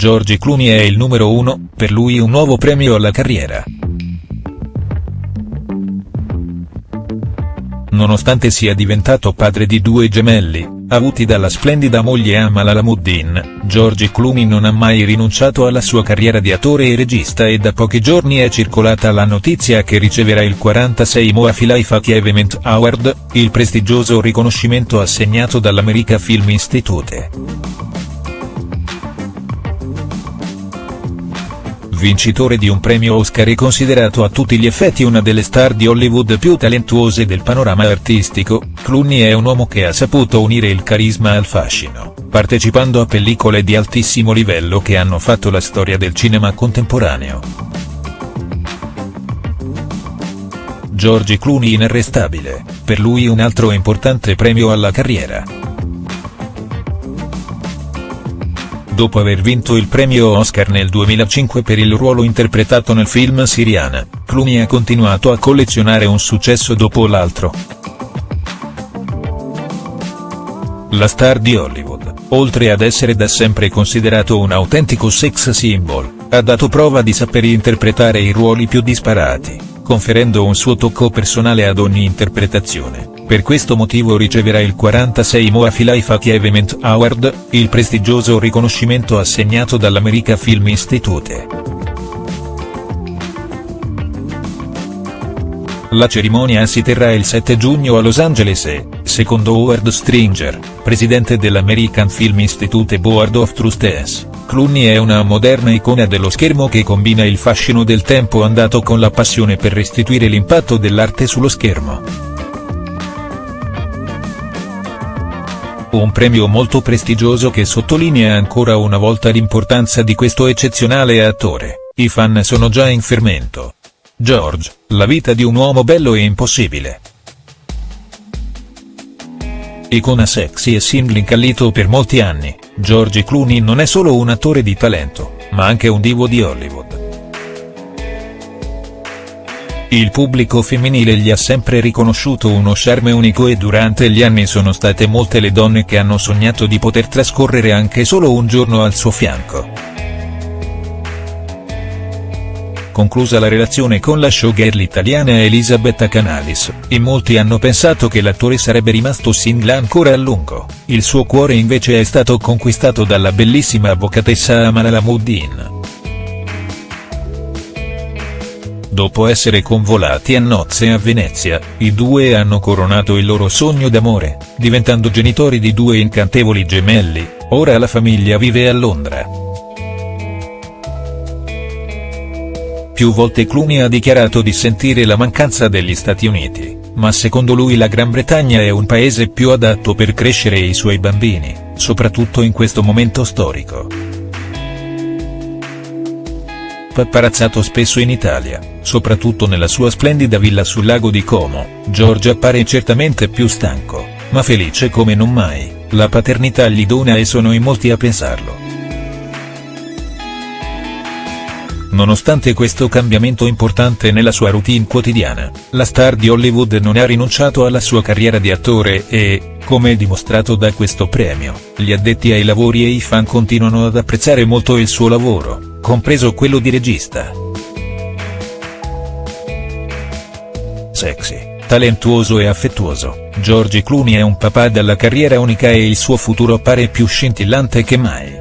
George Clooney è il numero uno, per lui un nuovo premio alla carriera. Nonostante sia diventato padre di due gemelli, avuti dalla splendida moglie Amal Alamuddin, George Clooney non ha mai rinunciato alla sua carriera di attore e regista e da pochi giorni è circolata la notizia che riceverà il 46 Moafi Life Achievement Award, il prestigioso riconoscimento assegnato dall'America Film Institute. Vincitore di un premio Oscar e considerato a tutti gli effetti una delle star di Hollywood più talentuose del panorama artistico, Clooney è un uomo che ha saputo unire il carisma al fascino, partecipando a pellicole di altissimo livello che hanno fatto la storia del cinema contemporaneo. George Clooney inarrestabile, per lui un altro importante premio alla carriera. Dopo aver vinto il premio Oscar nel 2005 per il ruolo interpretato nel film Siriana, Clooney ha continuato a collezionare un successo dopo l'altro. La star di Hollywood, oltre ad essere da sempre considerato un autentico sex symbol, ha dato prova di saper interpretare i ruoli più disparati, conferendo un suo tocco personale ad ogni interpretazione. Per questo motivo riceverà il 46 Moafi Life Achievement Award, il prestigioso riconoscimento assegnato dall'America Film Institute. La cerimonia si terrà il 7 giugno a Los Angeles e, secondo Howard Stringer, presidente dell'American Film Institute Board of Trustees, Clooney è una moderna icona dello schermo che combina il fascino del tempo andato con la passione per restituire l'impatto dell'arte sullo schermo. Un premio molto prestigioso che sottolinea ancora una volta l'importanza di questo eccezionale attore, i fan sono già in fermento. George, la vita di un uomo bello e impossibile. Icona sexy e single incallito per molti anni, George Clooney non è solo un attore di talento, ma anche un divo di Hollywood. Il pubblico femminile gli ha sempre riconosciuto uno charme unico e durante gli anni sono state molte le donne che hanno sognato di poter trascorrere anche solo un giorno al suo fianco. Conclusa la relazione con la showgirl italiana Elisabetta Canalis, in molti hanno pensato che l'attore sarebbe rimasto single ancora a lungo, il suo cuore invece è stato conquistato dalla bellissima avvocatessa Amal Alamuddin. Dopo essere convolati a nozze a Venezia, i due hanno coronato il loro sogno d'amore, diventando genitori di due incantevoli gemelli, ora la famiglia vive a Londra. Più volte Clooney ha dichiarato di sentire la mancanza degli Stati Uniti, ma secondo lui la Gran Bretagna è un paese più adatto per crescere i suoi bambini, soprattutto in questo momento storico paparazzato spesso in Italia, soprattutto nella sua splendida villa sul lago di Como, George appare certamente più stanco, ma felice come non mai, la paternità gli dona e sono in molti a pensarlo. Nonostante questo cambiamento importante nella sua routine quotidiana, la star di Hollywood non ha rinunciato alla sua carriera di attore e, come dimostrato da questo premio, gli addetti ai lavori e i fan continuano ad apprezzare molto il suo lavoro compreso quello di regista. Sexy, talentuoso e affettuoso, George Clooney è un papà dalla carriera unica e il suo futuro appare più scintillante che mai.